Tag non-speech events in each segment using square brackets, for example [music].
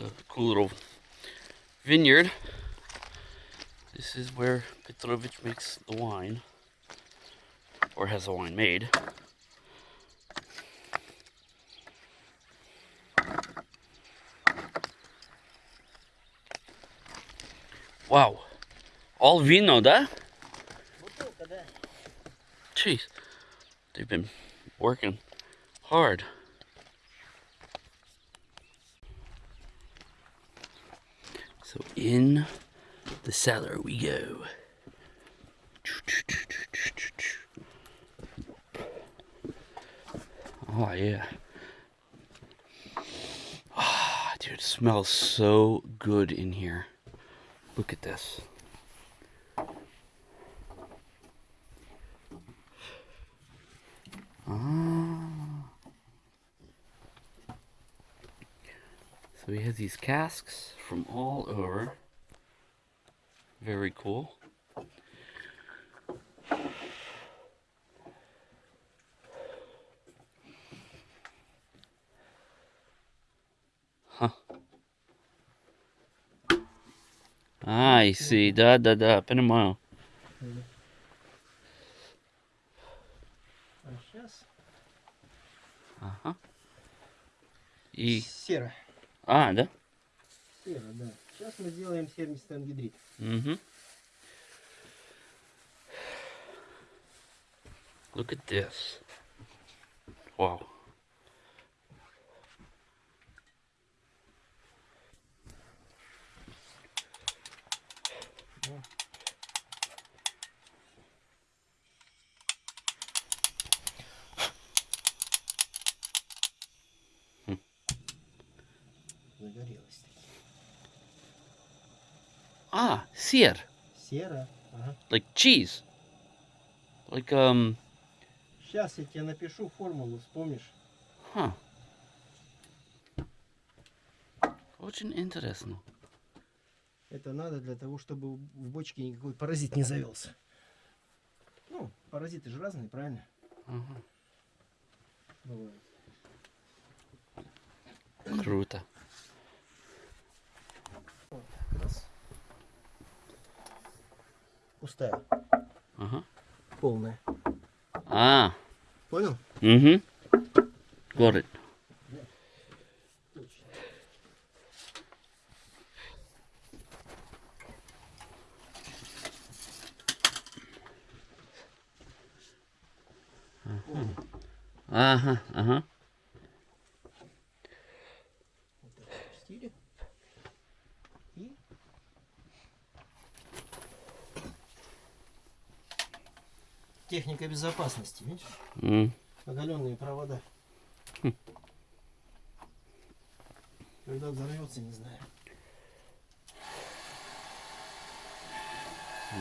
a cool little vineyard. This is where Petrovich makes the wine, or has the wine made. Wow, all vino, da? Jeez, they've been working hard. In the cellar we go. Oh yeah. Ah, dude, it smells so good in here. Look at this. Ah. So we have these casks from all over. Very cool. Huh. I see. Да, да, да, понимаю. А сейчас Ага. И... сера. А, да? Сера, да. Сейчас мы сделаем сернистый ангидрид. Mm-hmm. Look at this. Wow. Загорелась. Сыр. Сера. Ага. Like cheese. Like, um, Сейчас я тебе напишу формулу, вспомнишь? huh. Очень интересно. Это надо для того, чтобы в бочке никакой паразит не завелся. Ну, паразиты же разные, правильно? Ага. Бывают. Круто. Раз. Пустая. Ага. Полная. А, Понял? угу. Точно. Ага, ага. Вот это опустили. И техника безопасности, видишь? М, Оголенные провода. Хм. Когда взорвется, не знаю.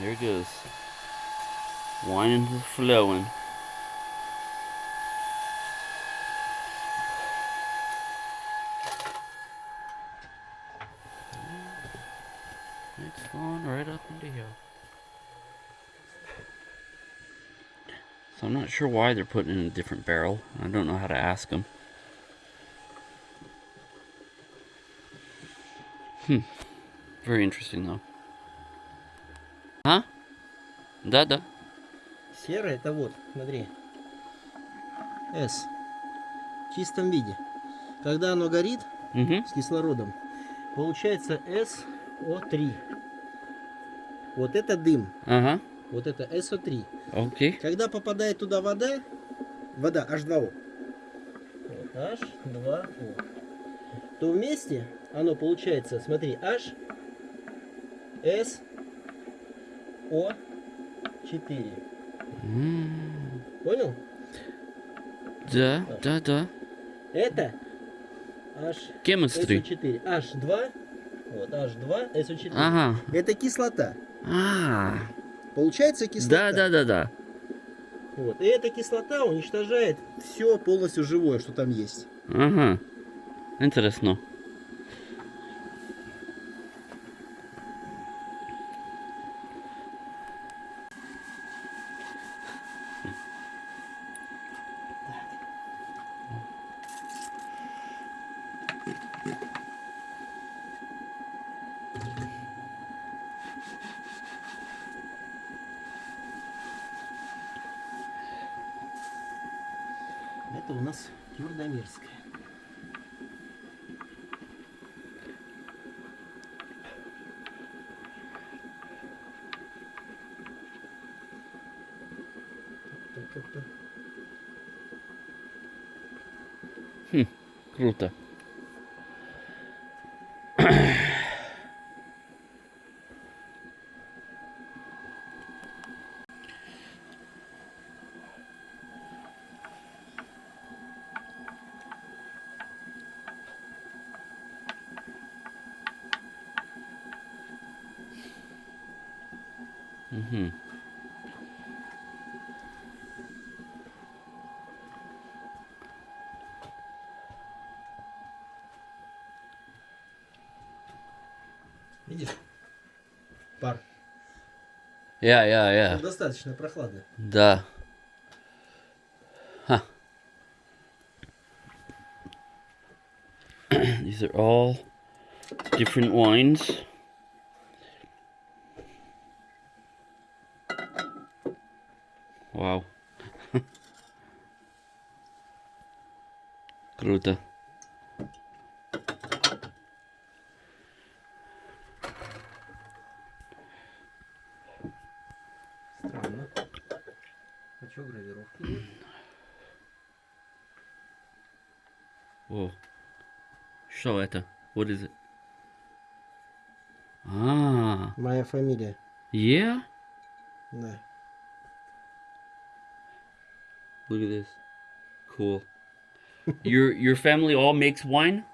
There it goes. Wine and flowing. It's flowing right up into here. So I'm not sure why they're putting in a different barrel. I don't know how to ask them. Hmm. Very interesting though. А? Да, да. Серое это вот, смотри. S. В чистом виде. Когда оно горит Угу. с кислородом, получается SO3. Вот это дым. Ага. Вот это SO3. Окей. Когда попадает туда вода, вода H2O, вот, H2O, то вместе оно получается, смотри, H, S, O, 4. М, Понял? Да, да, да. Это H, Chemistry. SO4. H2, вот, H2, SO4. Ага. Это кислота. А, Получается кислота. да, да, да, да. Вот. И эта кислота уничтожает все полностью живое, что там есть. Ага. Интересно. у нас Юрдомирская. Хм, круто. Угу. Видишь? Пар. Я, я, я. Ну, достаточно прохладно. Да. Huh. These are all different wines. Круто. Странно. А что гравировки нет? Whoa. Что это? What is it? Ah, Моя фамилия. yeah? Да. Look at this. Cool. your your family all makes wine?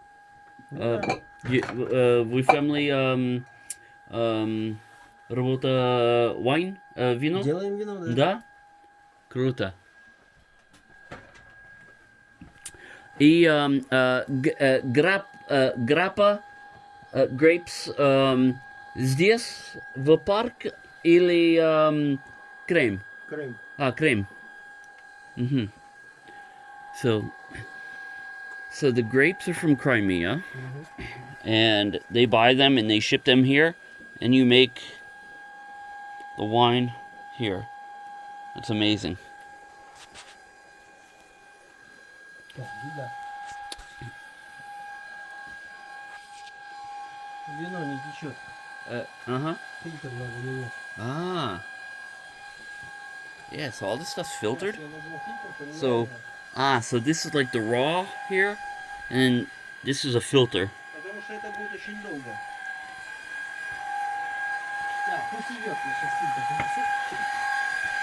Uh, you, uh, we family um um работа wine, uh, вино? Делаем вино, да? Да? Круто. И эм, э, г- э, грап, э, грапа, э, grapes эм, здесь, в парк, или эм, крем? Крым. Ah, cream. Mm-hmm. So, so the grapes are from Crimea, and they buy them and they ship them here, and you make the wine here. That's amazing. Так, еда. Вино не течет. Uh huh. Фильтр надо менять. Ah. Yeah. So all this stuff's filtered. Сейчас я возьму фильтр, поменяю, So- да. Ah, so this is like the raw here, and this is a filter.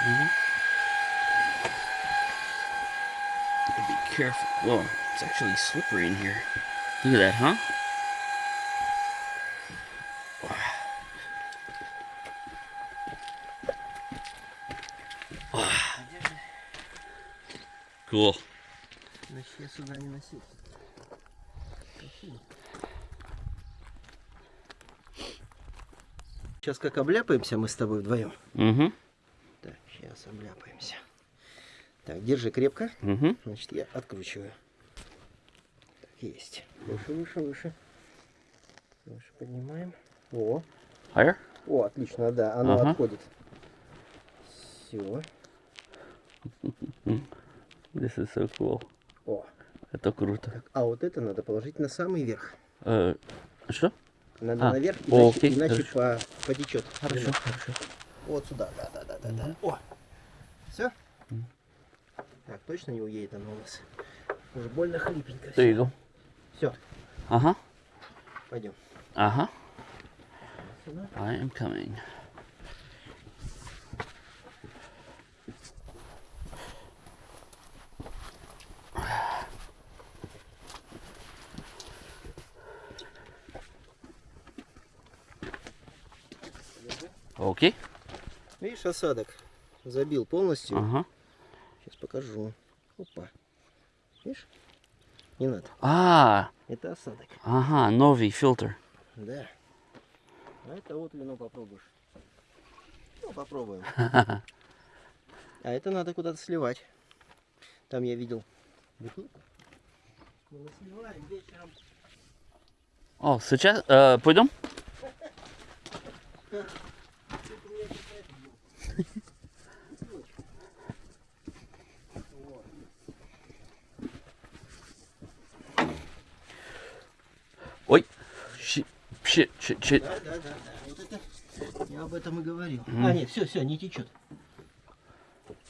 Mm -hmm. Be careful. Whoa, it's actually slippery in here. Look at that, huh? Значит, я сюда не носил. Спасибо. Сейчас как обляпаемся мы с тобой вдвоем. Mm-hmm. Так, сейчас обляпаемся. Так, держи крепко. Mm-hmm. Значит, я откручиваю. Так, есть. Выше, выше, выше. Выше поднимаем. О, Higher? о, отлично, да, оно Ага. отходит. Все. [laughs] This is so cool. О, Это круто. так, а вот это надо положить на самый верх. Э, что? Надо А, наверх, о, иначе, окей, иначе по, потечет. Хорошо, хорошо. Вот сюда, да, да, да, да, да. О, все? Так, точно не уедет оно у нас. Уже больно хлипенько. There you. Все, Ага. пойдем. Ага. I am coming. Окей. Видишь, осадок забил полностью. Ага. Сейчас покажу. Опа. Видишь? Не надо. А, Это осадок. ага, новый фильтр. Да. А это вот вино попробуешь. Ну, попробуем. [laughs] А это надо куда-то сливать. Там я видел. бутылку. Мы сливаем вечером. О, сейчас, э, пойдем? [laughs] Ой, щи, щи, щи, щи. Да, да, да, да. Вот это я об этом и говорил. Mm. А, нет, все, все, не течет.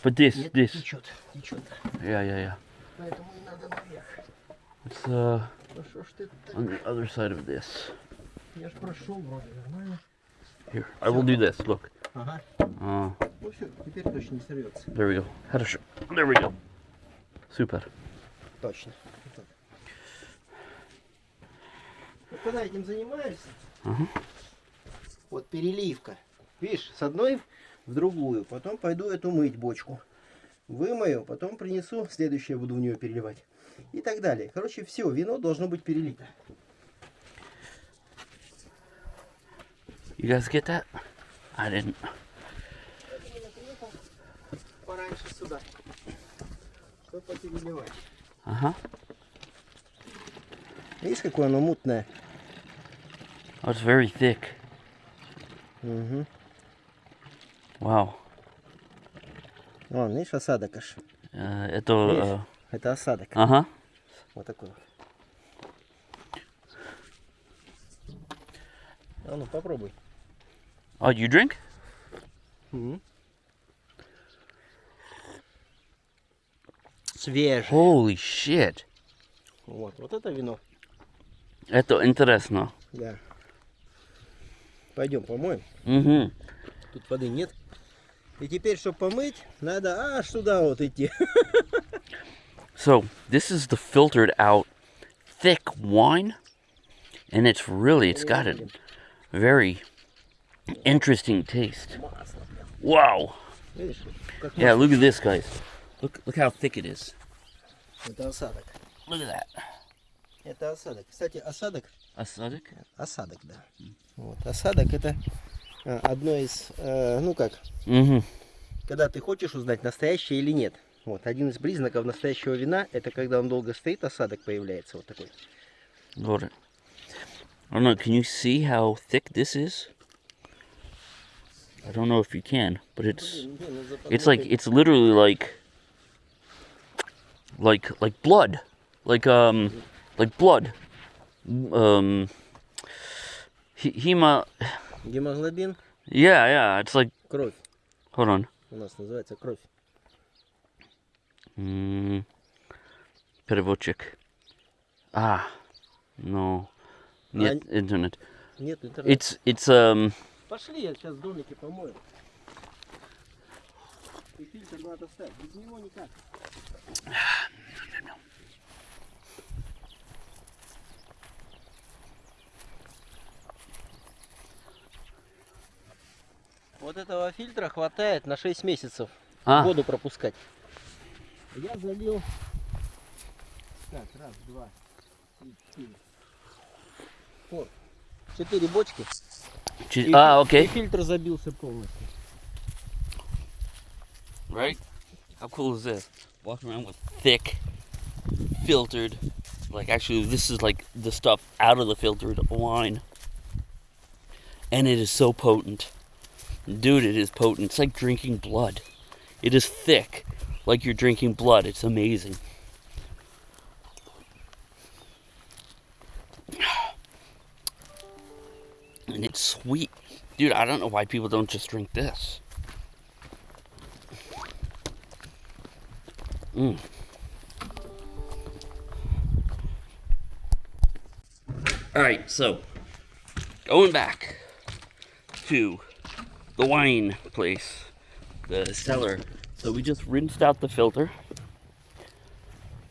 Вот здесь, нет, здесь. Течет, течет. Я-я-я. Поэтому не надо наверх. It's, uh, on the other side of this. Я ж прошел вроде нормально. Here, I will do this. Look. Ага. Uh, Ну все, теперь точно не сорвется. there we go. Хорошо. There we go. Super. Точно. Вот. Вот когда этим занимаешься, Ага. вот переливка. Видишь, с одной в другую. Потом пойду эту мыть бочку. Вымою, потом принесу, следующее буду в нее переливать. И так далее. Короче, все, вино должно быть перелито. You guys get that? I didn't. Uh huh. Видишь, какое оно мутное? Oh, it's very thick. Угу. Wow. Вон, видишь, осадок аж. Uh, это... Uh, Это осадок. uh-huh. Вот такой вот. А ну попробуй. Oh, you drink? Свежее. Holy shit. Вот, вот это вино. Это интересно. Да. Пойдем помоем. Mm-hmm. Тут воды нет. И теперь, чтобы помыть, надо аж туда вот идти. So, this is the filtered out thick wine. And it's really, it's got a very interesting taste. Wow. Yeah, look at this, guys. Look, look how thick it is. Это осадок. Look at that. Это осадок. Кстати, осадок. Acidic? Осадок, да. Вот. Осадок это а, одно из, э, ну как, Mm-hmm. когда ты хочешь узнать, настоящее или нет. Вот, один из признаков настоящего вина, это когда он долго стоит, осадок появляется вот такой. Got it. I don't know, can you see how thick this is? I don't know if you can, but it's it's like it's literally like like like blood. Like um like blood. Um he- hema Гемоглобин, yeah, yeah, it's like кровь. hold on. У нас называется кровь. Mm, переводчик. Ah. No. Нет, интернет. Нет интернета. It's it's um Пошли, я сейчас в домике помою. И фильтр надо ставить. Без него никак. Вот этого фильтра хватает на 6 месяцев а, воду пропускать. Я залил. Так, раз, два, три, четыре. Вот. Четыре бочки. чи- И а, фи- окей. И фильтр забился полностью. Right? How cool is this? Walking around with thick, filtered, like actually this is like the stuff out of the filtered wine. And it is so potent. Dude, it is potent. It's like drinking blood. It is thick, like you're drinking blood. It's amazing. Dude, I don't know why people don't just drink this. Mm. All right, so going back to the wine place, the cellar. So we just rinsed out the filter,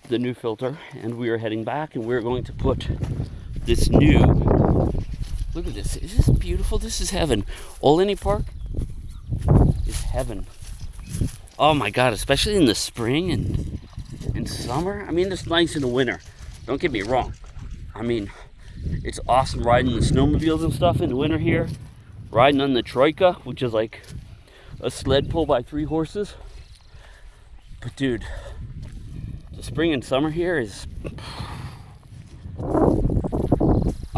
the new filter, and we are heading back and we're going to put this new. Look at this. Is this beautiful? This is heaven. Oleni Park is heaven. Oh my god, especially in the spring and in summer. I mean, it's nice in the winter. Don't get me wrong. I mean, it's awesome riding the snowmobiles and stuff in the winter here. Riding on the Troika, which is like a sled pulled by three horses. But dude, the spring and summer here is.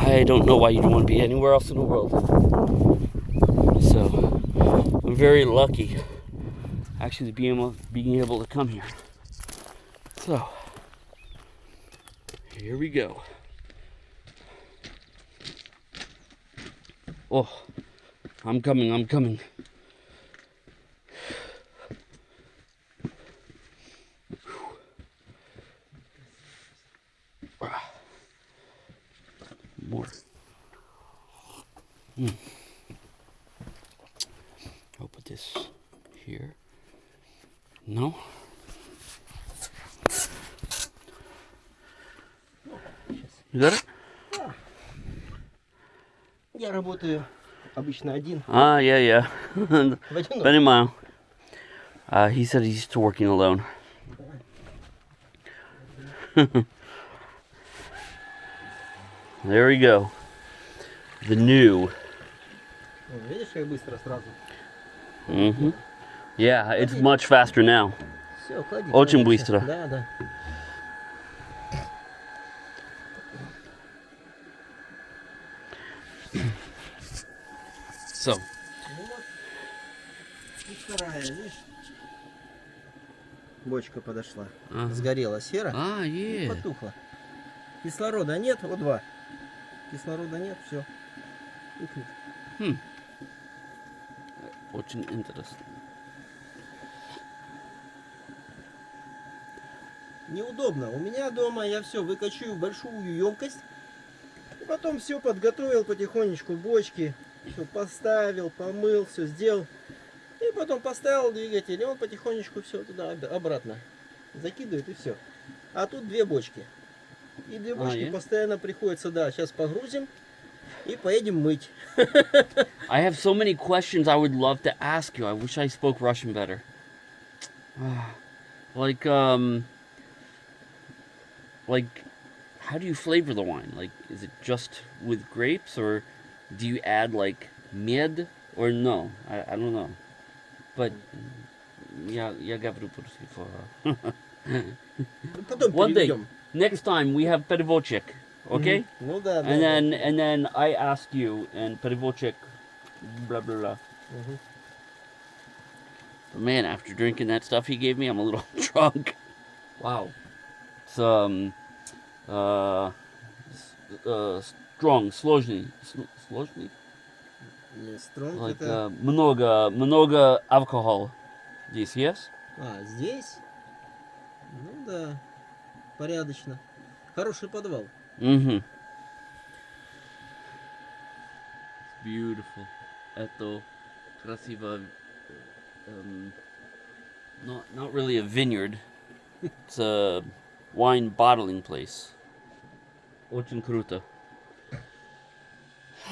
I don't know why you'd want to be anywhere else in the world. So I'm very lucky actually being able, being able to come here. So here we go. Oh, I'm coming, I'm coming. обычно один. Ah, yeah, yeah. [laughs] В одиночку. Benimao. Uh, he said he's used to working alone. [laughs] there we go. The new. О, Видишь, как быстро сразу. hmm Yeah, it's much faster now. Все, клади. Очень клади, быстро. всё. Да, да. Ну вот. И вторая, видишь? Бочка подошла. Ага. Сгорела сера. ah, и yeah. потухла. Кислорода нет, вот два. Кислорода нет, все. Тухнет. Очень интересно. Неудобно. У меня дома я все выкачу в большую емкость. И потом все подготовил потихонечку в бочке. Все поставил, помыл, все сделал. И потом поставил двигатель, и он потихонечку все туда об- обратно закидывает и все. А тут две бочки. И две А, бочки е? постоянно приходится, да, сейчас погрузим и поедем мыть. [laughs] I have so many questions I would love to ask you. I wish I spoke Russian better. [sighs] like, um, like, how do you flavor the wine? Like, is it just with grapes, or do you add like med, or no? I, I don't know. But yeah, я говорю по-русски for- [laughs] Потом One day, переведем. next time we have переводчик, okay? Мгм. Ну да, да. And да. then and then I ask you, and переводчик, blah blah blah. Мгм. But man, after drinking that stuff he gave me, I'm a little [laughs] drunk. Wow. It's um uh, s- uh strong, сложный, сложный. Не, Стронг Like это... uh, много, много alcohol. Здесь, yes? А, здесь? Ну да, порядочно. Хороший подвал. Mm-hmm. It's beautiful. Это красиво. Um, not not really a vineyard. It's a wine bottling place. Очень круто. [sighs]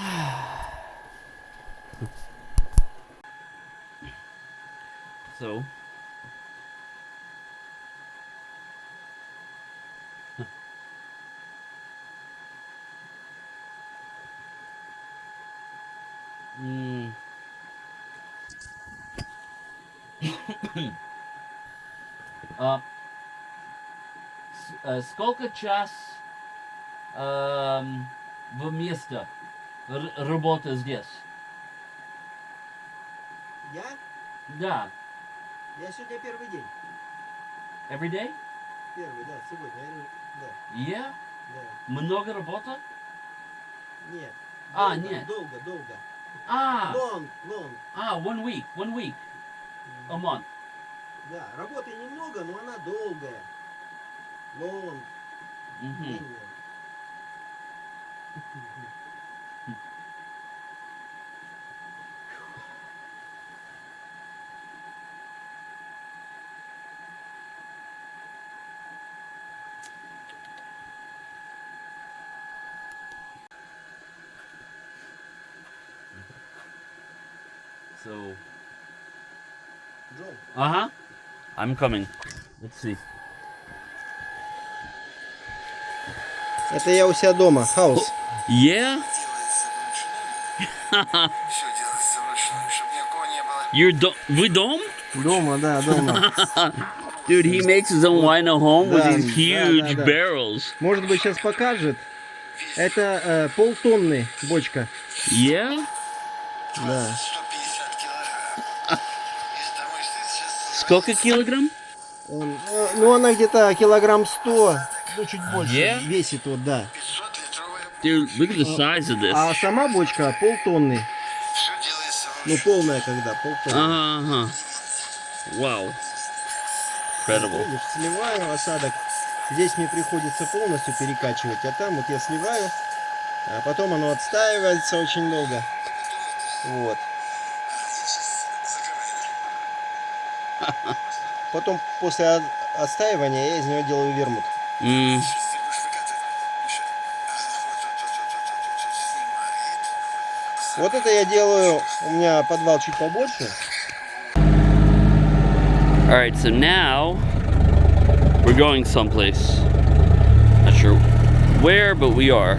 so. Hmm. [coughs] uh, uh, skolka čas um. Работа здесь? Я? Да. Я сегодня первый день. Every day? Первый, да, сегодня. Да, Yeah? да. Много работа? Нет. А, долго, нет. Долго, долго. А, Лонг, лонг. а, one week, one week, a month. Да, работы немного, но она долгая. Лонг, Мгм. длинная. [laughs] So, Джон, uh huh. I'm coming. Let's see. это я у себя дома, хаус. Yeah? You're do- вы дом? Дома, да, дома. Dude, he makes his own wine at home with these huge да, да. barrels. Может быть, сейчас покажет. Это э, полтонны бочка. Yeah? Да. 150 килограмм. Из домой стоит сейчас Сколько килограмм? Э, ну, она где-то килограмм 100, ну, чуть больше Е? весит, вот, да. 500-литровая Dude, look at the size of this. А сама бочка полтонны. Ну, полная когда, полтонны. Uh-huh. Wow. Incredible. Сливаю осадок. Здесь мне приходится полностью перекачивать, а там вот я сливаю, а потом оно отстаивается очень долго. Вот. [laughs] Потом после от- отстаивания я из него делаю вермут. Mm. вот, вот, вот, вот, вот, снимает. Вот это я делаю, у меня подвал чуть побольше. All right, so now we're going someplace. Not sure where, but we are.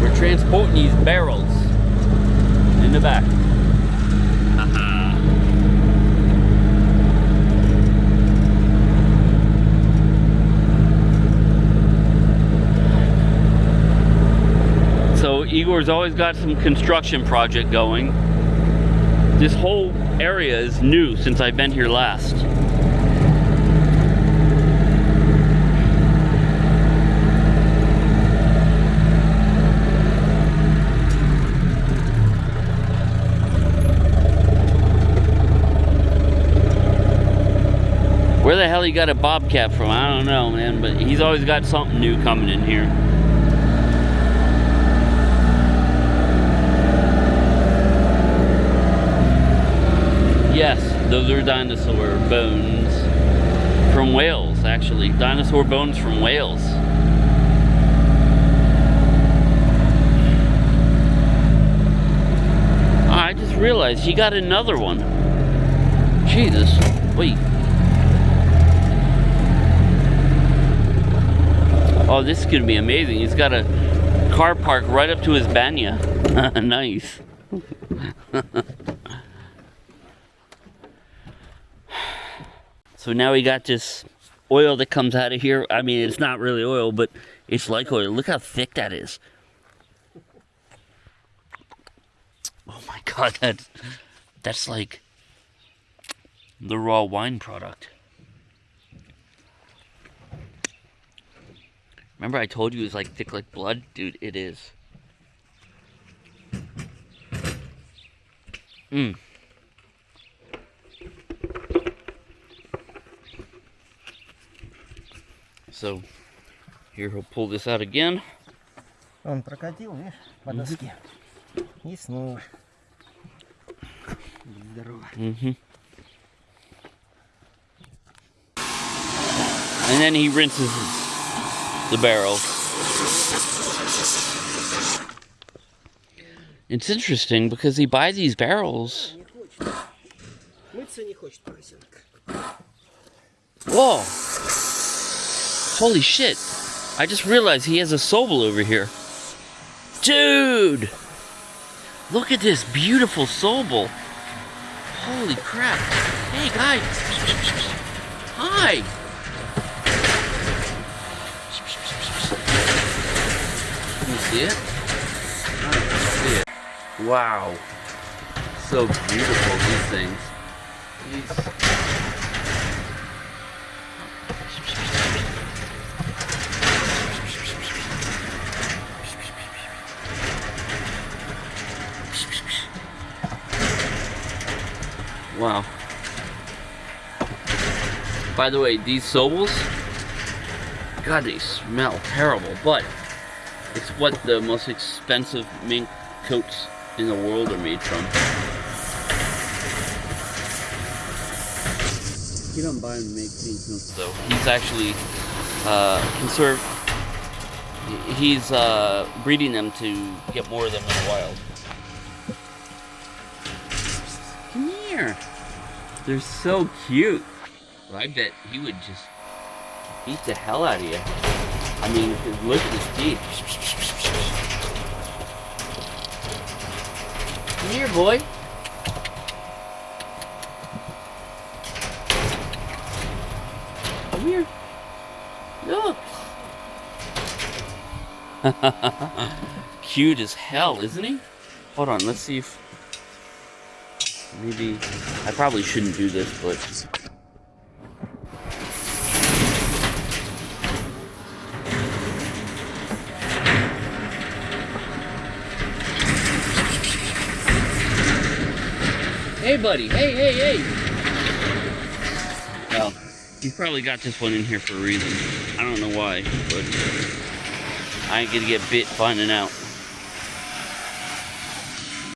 We're transporting these barrels in the back. Igor's always got some construction project going. This whole area is new since I've been here last. Where the hell he got a bobcat from? I don't know, man, but he's always got something new coming in here. Yes, those are dinosaur bones from Wales, actually. Dinosaur bones from Wales. Ah, I just realized he got another one. Jesus. Wait. Oh, this is gonna be amazing. He's got a car park right up to his banya. [laughs] nice. [laughs] So now we got this oil that comes out of here. I mean, it's not really oil, but it's like oil. Look how thick that is. Oh my god, that that's like the raw wine product. Remember I told you it was like thick like blood? Dude, it is. Mmm. So here he'll pull this out again. Он прокатил, видишь, по доске. И снова. Здорово. Mm-hmm. And then he rinses the barrel. It's interesting because he buys these barrels. Не хочет. Мыться не хочет поросенок. Whoa! Holy shit! I just realized he has a Sobel over here. Dude! Look at this beautiful Sobel. Holy crap. Hey guys! Hi! Can you see it? I don't see it. Wow. So beautiful, these things. These Wow. By the way, these Sobels, God, they smell terrible, but it's what the most expensive mink coats in the world are made from. You don't buy and make mink coats, though. He's actually uh, conserve. He's uh, breeding them to get more of them in the wild. They're so cute. I bet he would just beat the hell out of you. I mean, look at his teeth. Come here, boy. Come here. Look. [laughs] Cute as hell, isn't he? Hold on, let's see if Maybe I probably shouldn't do this, but Hey, buddy. Hey, hey, hey. Well, he probably got this one in here for a reason. I don't know why, but I ain't gonna get bit finding out.